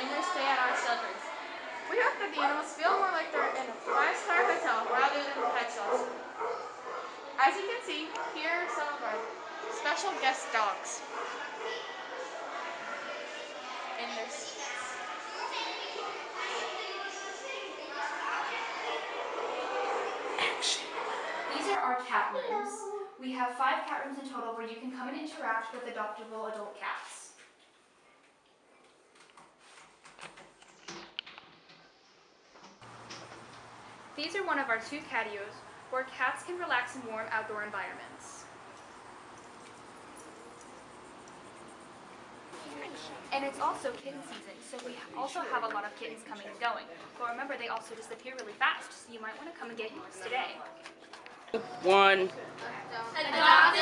inside, the animals feel more like they're in a five-star hotel rather than a pet shelter. As you can see, here are some of our special guest dogs. In their seats. These are our cat rooms. We have five cat rooms in total where you can come and interact with adoptable adult cats. These are one of our two catios where cats can relax in warm outdoor environments. And it's also kitten season, so we also have a lot of kittens coming and going. But remember, they also disappear really fast, so you might want to come and get yours today. One. Adopt